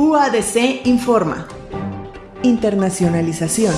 UADC informa. Internacionalización.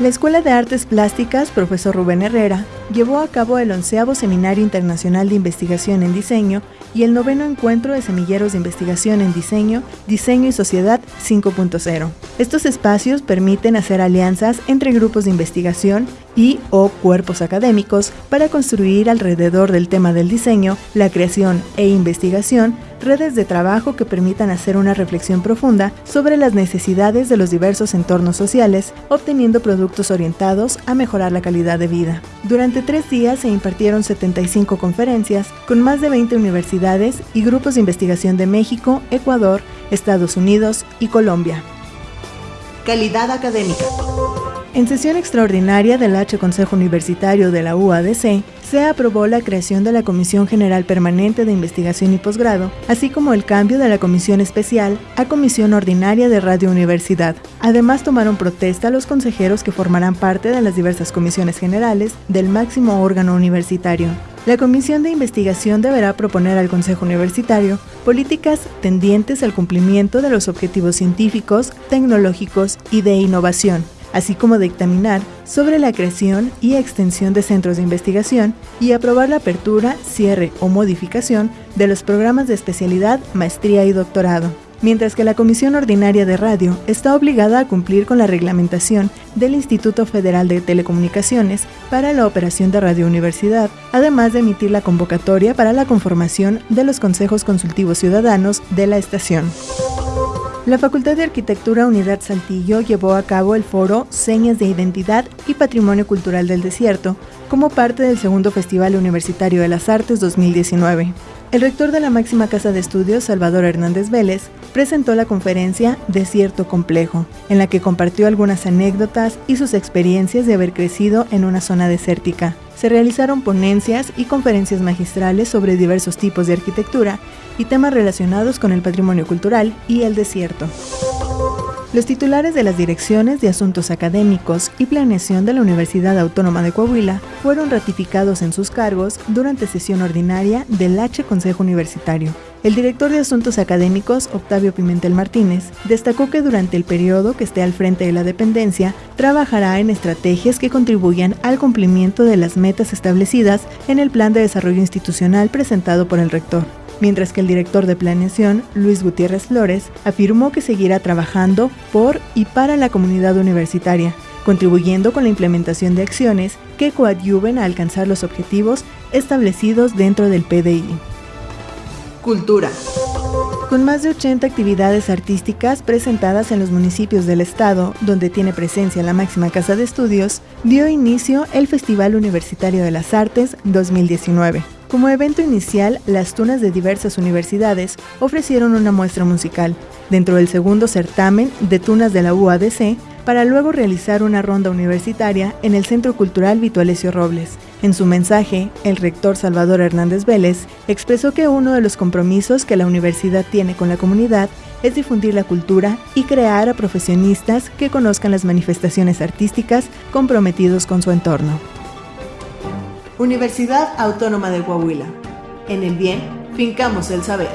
La Escuela de Artes Plásticas, profesor Rubén Herrera, llevó a cabo el onceavo Seminario Internacional de Investigación en Diseño y el noveno encuentro de semilleros de investigación en diseño, diseño y sociedad 5.0. Estos espacios permiten hacer alianzas entre grupos de investigación y o cuerpos académicos para construir alrededor del tema del diseño, la creación e investigación redes de trabajo que permitan hacer una reflexión profunda sobre las necesidades de los diversos entornos sociales, obteniendo productos orientados a mejorar la calidad de vida. Durante tres días se impartieron 75 conferencias con más de 20 universidades y grupos de investigación de México, Ecuador, Estados Unidos y Colombia. Calidad académica. En sesión extraordinaria del H Consejo Universitario de la UADC, se aprobó la creación de la Comisión General Permanente de Investigación y Posgrado, así como el cambio de la Comisión Especial a Comisión Ordinaria de Radio Universidad. Además, tomaron protesta los consejeros que formarán parte de las diversas comisiones generales del máximo órgano universitario. La Comisión de Investigación deberá proponer al Consejo Universitario políticas tendientes al cumplimiento de los objetivos científicos, tecnológicos y de innovación, así como dictaminar sobre la creación y extensión de centros de investigación y aprobar la apertura, cierre o modificación de los programas de especialidad, maestría y doctorado. Mientras que la Comisión Ordinaria de Radio está obligada a cumplir con la reglamentación del Instituto Federal de Telecomunicaciones para la operación de Radio Universidad, además de emitir la convocatoria para la conformación de los consejos consultivos ciudadanos de la estación. La Facultad de Arquitectura Unidad Saltillo llevó a cabo el foro Señas de Identidad y Patrimonio Cultural del Desierto como parte del segundo Festival Universitario de las Artes 2019. El rector de la máxima casa de estudios, Salvador Hernández Vélez, presentó la conferencia Desierto Complejo, en la que compartió algunas anécdotas y sus experiencias de haber crecido en una zona desértica. Se realizaron ponencias y conferencias magistrales sobre diversos tipos de arquitectura y temas relacionados con el patrimonio cultural y el desierto. Los titulares de las direcciones de Asuntos Académicos y Planeación de la Universidad Autónoma de Coahuila fueron ratificados en sus cargos durante sesión ordinaria del H Consejo Universitario. El director de Asuntos Académicos, Octavio Pimentel Martínez, destacó que durante el periodo que esté al frente de la dependencia, trabajará en estrategias que contribuyan al cumplimiento de las metas establecidas en el Plan de Desarrollo Institucional presentado por el rector mientras que el director de planeación, Luis Gutiérrez Flores, afirmó que seguirá trabajando por y para la comunidad universitaria, contribuyendo con la implementación de acciones que coadyuven a alcanzar los objetivos establecidos dentro del PDI. Cultura. Con más de 80 actividades artísticas presentadas en los municipios del estado, donde tiene presencia la máxima casa de estudios, dio inicio el Festival Universitario de las Artes 2019. Como evento inicial, las tunas de diversas universidades ofrecieron una muestra musical, dentro del segundo certamen de tunas de la UADC, para luego realizar una ronda universitaria en el Centro Cultural Vitualesio Robles. En su mensaje, el rector Salvador Hernández Vélez expresó que uno de los compromisos que la universidad tiene con la comunidad es difundir la cultura y crear a profesionistas que conozcan las manifestaciones artísticas comprometidos con su entorno. Universidad Autónoma de Coahuila. En el bien, fincamos el saber.